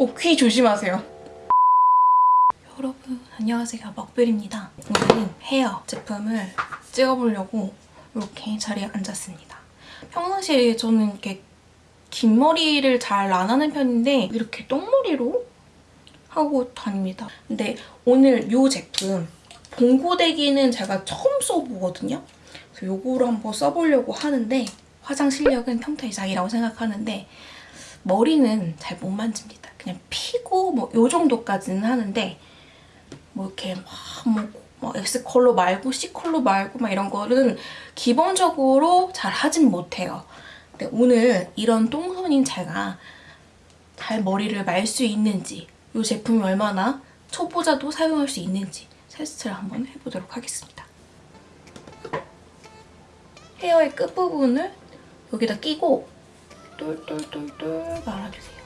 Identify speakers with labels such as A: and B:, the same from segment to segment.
A: 어, 귀 조심하세요. 여러분 안녕하세요 먹별입니다. 오늘은 헤어 제품을 찍어보려고 이렇게 자리에 앉았습니다. 평상시에 저는 이렇게 긴 머리를 잘 안 하는 편인데 이렇게 똥머리로 하고 다닙니다. 근데 오늘 이 제품 봉고데기는 제가 처음 써보거든요. 그래서 요거를 한번 써보려고 하는데 화장 실력은 평타 이상이라고 생각하는데 머리는 잘 못 만집니다. 그냥 피고 뭐 요 정도까지는 하는데 뭐 이렇게 막뭐 뭐 X 컬러 말고 C 컬러 말고 막 이런 거는 기본적으로 잘 하진 못해요. 근데 오늘 이런 똥손인 제가 잘 머리를 말 수 있는지 이 제품이 얼마나 초보자도 사용할 수 있는지 테스트를 한번 해보도록 하겠습니다. 헤어의 끝부분을 여기다 끼고 똘똘똘똘 말아주세요.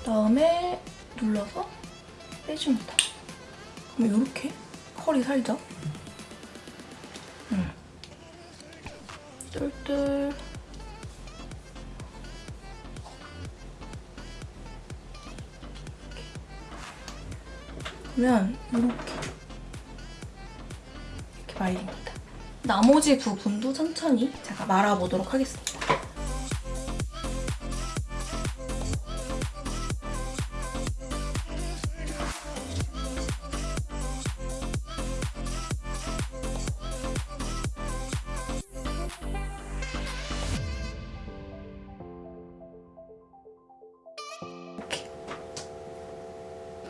A: 그다음에 눌러서 빼줍니다. 그럼 이렇게 컬이 살죠? 음. 똘똘 그러면 이렇게 말립니다. 나머지 부분도 천천히 제가 말아보도록 하겠습니다.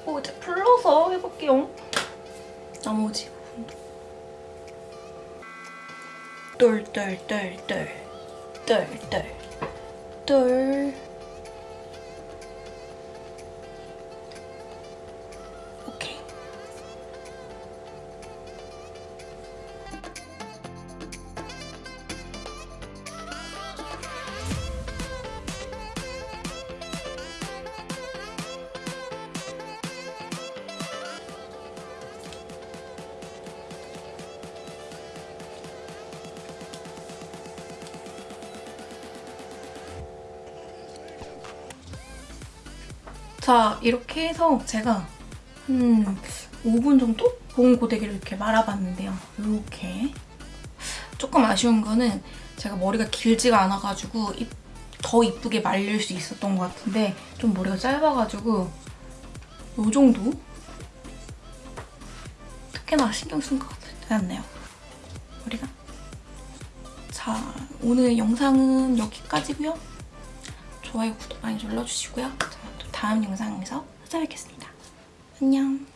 A: 어, 이제 풀러서 해볼게요. 나머지 부분도. 똘똘똘똘 똘똘 똘 자, 이렇게 해서 제가 한 5분 정도 보온 고데기를 이렇게 말아봤는데요. 이렇게. 조금 아쉬운 거는 제가 머리가 길지가 않아가지고 더 이쁘게 말릴 수 있었던 것 같은데 좀 머리가 짧아가지고 이 정도? 특히나 신경 쓴 것 같지 않네요. 머리가. 자, 오늘 영상은 여기까지고요. 좋아요, 구독 많이 눌러주시고요. 다음 영상에서 찾아뵙겠습니다. 안녕.